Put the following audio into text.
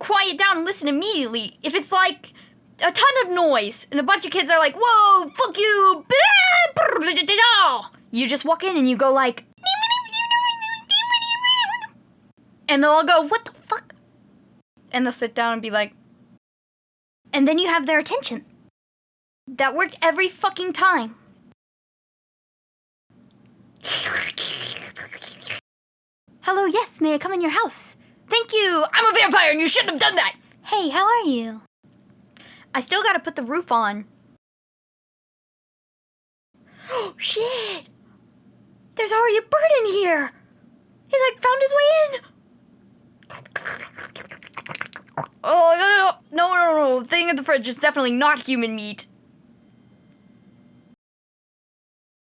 quiet down and listen immediately. If it's like a ton of noise and a bunch of kids are like, "Whoa, fuck you!" You just walk in and you go like, and they'll all go, "What the fuck?" And they'll sit down and be like, and then you have their attention. That worked every fucking time. Hello, yes, may I come in your house? Thank you! I'm a vampire and you shouldn't have done that! Hey, how are you? I still gotta put the roof on. Oh, shit! There's already a bird in here! He, like, found his way in! Oh, no, no, no, no, no, thing in the fridge is definitely not human meat.